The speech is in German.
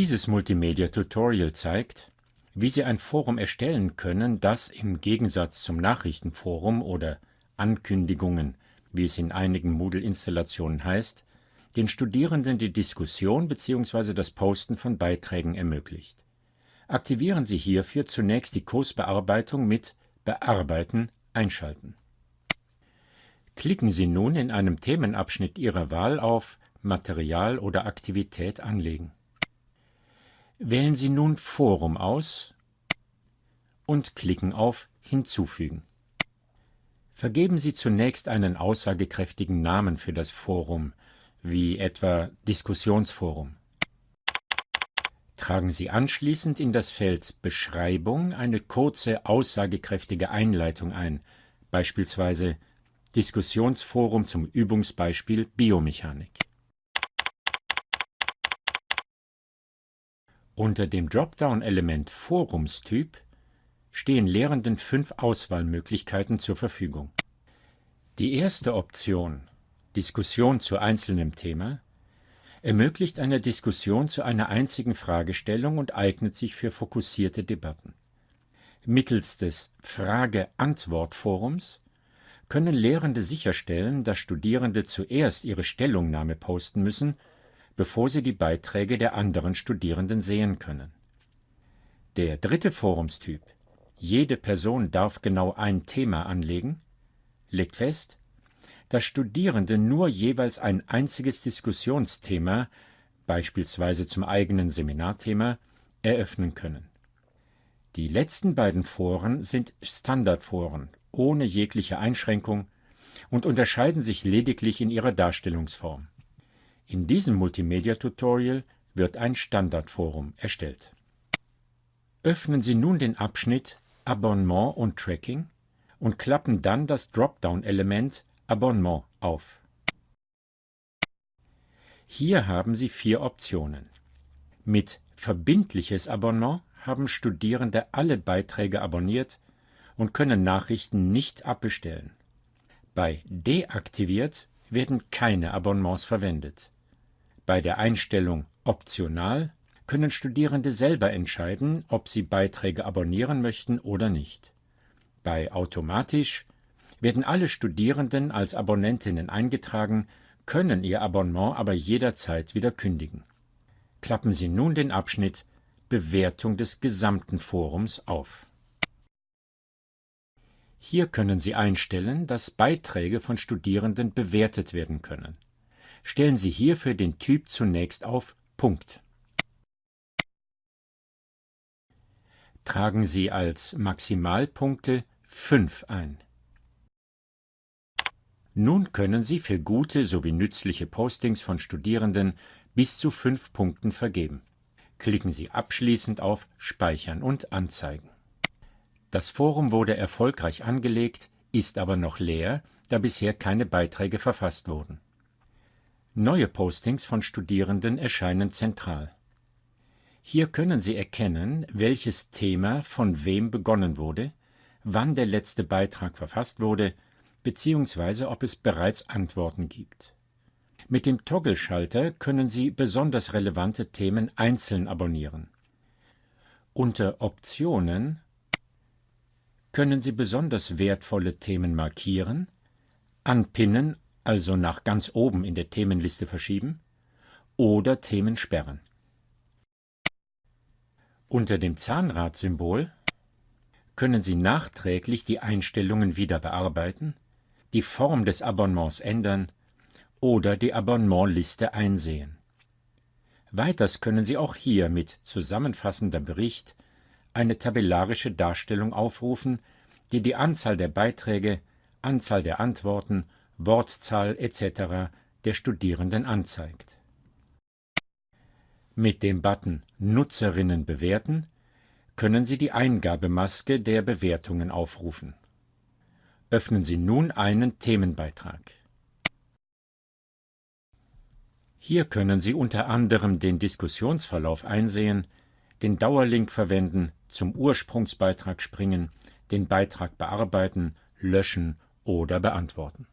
Dieses Multimedia-Tutorial zeigt, wie Sie ein Forum erstellen können, das im Gegensatz zum Nachrichtenforum oder Ankündigungen, wie es in einigen Moodle-Installationen heißt, den Studierenden die Diskussion bzw. das Posten von Beiträgen ermöglicht. Aktivieren Sie hierfür zunächst die Kursbearbeitung mit Bearbeiten einschalten. Klicken Sie nun in einem Themenabschnitt Ihrer Wahl auf Material oder Aktivität anlegen. Wählen Sie nun Forum aus und klicken auf Hinzufügen. Vergeben Sie zunächst einen aussagekräftigen Namen für das Forum, wie etwa Diskussionsforum. Tragen Sie anschließend in das Feld Beschreibung eine kurze, aussagekräftige Einleitung ein, beispielsweise Diskussionsforum zum Übungsbeispiel Biomechanik. Unter dem Dropdown-Element Forumstyp stehen Lehrenden fünf Auswahlmöglichkeiten zur Verfügung. Die erste Option Diskussion zu einzelnem Thema ermöglicht eine Diskussion zu einer einzigen Fragestellung und eignet sich für fokussierte Debatten. Mittels des Frage-Antwort-Forums können Lehrende sicherstellen, dass Studierende zuerst ihre Stellungnahme posten müssen, bevor sie die Beiträge der anderen Studierenden sehen können. Der dritte Forumstyp Jede Person darf genau ein Thema anlegen legt fest, dass Studierende nur jeweils ein einziges Diskussionsthema, beispielsweise zum eigenen Seminarthema, eröffnen können. Die letzten beiden Foren sind Standardforen ohne jegliche Einschränkung und unterscheiden sich lediglich in ihrer Darstellungsform. In diesem Multimedia-Tutorial wird ein Standardforum erstellt. Öffnen Sie nun den Abschnitt Abonnement und Tracking und klappen dann das Dropdown-Element Abonnement auf. Hier haben Sie vier Optionen. Mit Verbindliches Abonnement haben Studierende alle Beiträge abonniert und können Nachrichten nicht abbestellen. Bei Deaktiviert werden keine Abonnements verwendet. Bei der Einstellung Optional können Studierende selber entscheiden, ob sie Beiträge abonnieren möchten oder nicht. Bei Automatisch werden alle Studierenden als Abonnentinnen eingetragen, können ihr Abonnement aber jederzeit wieder kündigen. Klappen Sie nun den Abschnitt Bewertung des gesamten Forums auf. Hier können Sie einstellen, dass Beiträge von Studierenden bewertet werden können. Stellen Sie hierfür den Typ zunächst auf Punkt. Tragen Sie als Maximalpunkte 5 ein. Nun können Sie für gute sowie nützliche Postings von Studierenden bis zu fünf Punkten vergeben. Klicken Sie abschließend auf Speichern und Anzeigen. Das Forum wurde erfolgreich angelegt, ist aber noch leer, da bisher keine Beiträge verfasst wurden. Neue Postings von Studierenden erscheinen zentral. Hier können Sie erkennen, welches Thema von wem begonnen wurde, wann der letzte Beitrag verfasst wurde beziehungsweise ob es bereits Antworten gibt. Mit dem Toggle-Schalter können Sie besonders relevante Themen einzeln abonnieren. Unter Optionen können Sie besonders wertvolle Themen markieren, anpinnen, also nach ganz oben in der Themenliste verschieben, oder Themen sperren. Unter dem Zahnradsymbol können Sie nachträglich die Einstellungen wieder bearbeiten die Form des Abonnements ändern oder die Abonnementliste einsehen. Weiters können Sie auch hier mit zusammenfassender Bericht eine tabellarische Darstellung aufrufen, die die Anzahl der Beiträge, Anzahl der Antworten, Wortzahl etc. der Studierenden anzeigt. Mit dem Button Nutzerinnen bewerten können Sie die Eingabemaske der Bewertungen aufrufen Öffnen Sie nun einen Themenbeitrag. Hier können Sie unter anderem den Diskussionsverlauf einsehen, den Dauerlink verwenden, zum Ursprungsbeitrag springen, den Beitrag bearbeiten, löschen oder beantworten